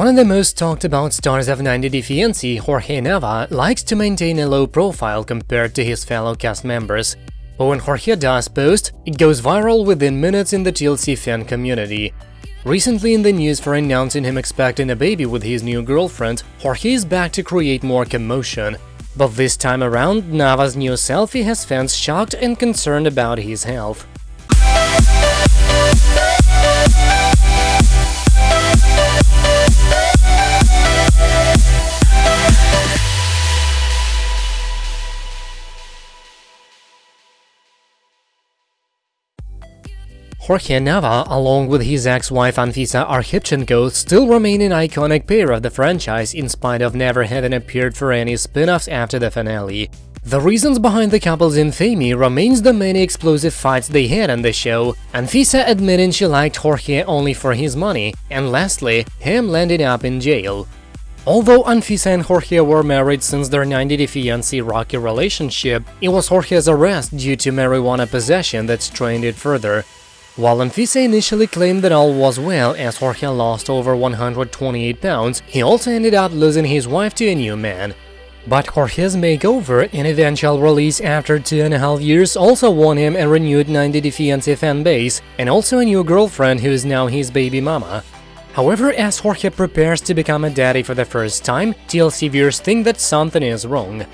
One of the most talked about stars of 90 Day Fiancé, Jorge Nava, likes to maintain a low profile compared to his fellow cast members. But when Jorge does post, it goes viral within minutes in the TLC fan community. Recently in the news for announcing him expecting a baby with his new girlfriend, Jorge is back to create more commotion. But this time around, Nava's new selfie has fans shocked and concerned about his health. Jorge Nava, along with his ex-wife Anfisa Arkhipchenko, still remain an iconic pair of the franchise in spite of never having appeared for any spin-offs after the finale. The reasons behind the couple's infamy remains the many explosive fights they had on the show, Anfisa admitting she liked Jorge only for his money, and lastly, him landing up in jail. Although Anfisa and Jorge were married since their 90-day fiancé rocky relationship, it was Jorge's arrest due to marijuana possession that strained it further. While Anfisa initially claimed that all was well as Jorge lost over 128 pounds, he also ended up losing his wife to a new man. But Jorge's makeover and eventual release after two and a half years also won him a renewed 90 Day Fiancé fan base and also a new girlfriend who is now his baby mama. However, as Jorge prepares to become a daddy for the first time, TLC viewers think that something is wrong.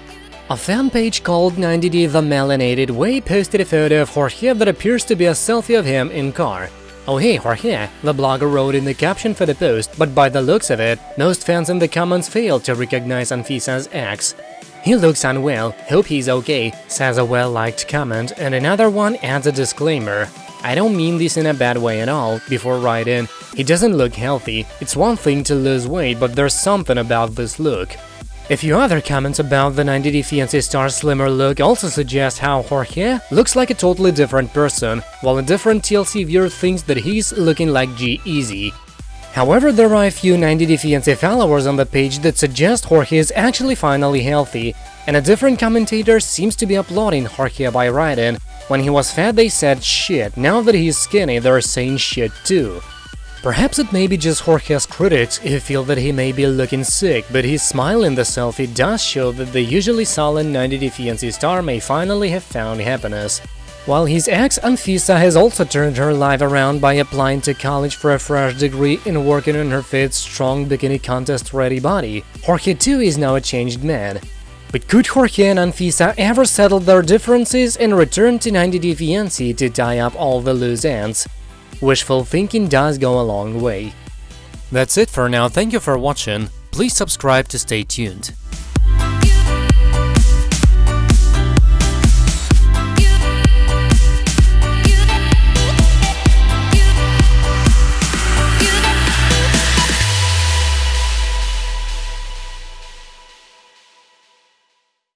A fan page called 90D The Melanated Way posted a photo of Jorge that appears to be a selfie of him in car. Oh hey Jorge, the blogger wrote in the caption for the post, but by the looks of it, most fans in the comments failed to recognize Anfisa's ex. He looks unwell, hope he's okay, says a well-liked comment, and another one adds a disclaimer. I don't mean this in a bad way at all, before writing, he doesn't look healthy, it's one thing to lose weight, but there's something about this look. A few other comments about the 90 Day Fiancé star's slimmer look also suggest how Jorge looks like a totally different person, while a different TLC viewer thinks that he's looking like G-Eazy. However, there are a few 90 Day Fiancé followers on the page that suggest Jorge is actually finally healthy, and a different commentator seems to be applauding Jorge by writing, when he was fat they said shit, now that he's skinny they're saying shit too. Perhaps it may be just Jorge's critics who feel that he may be looking sick, but his smile in the selfie does show that the usually sullen 90 Day Fiancé star may finally have found happiness. While his ex Anfisa has also turned her life around by applying to college for a fresh degree and working on her fit, strong bikini contest-ready body, Jorge too is now a changed man. But could Jorge and Anfisa ever settle their differences and return to 90 Day Fiancé to tie up all the loose ends? Wishful thinking does go a long way. That's it for now, thank you for watching, please subscribe to stay tuned.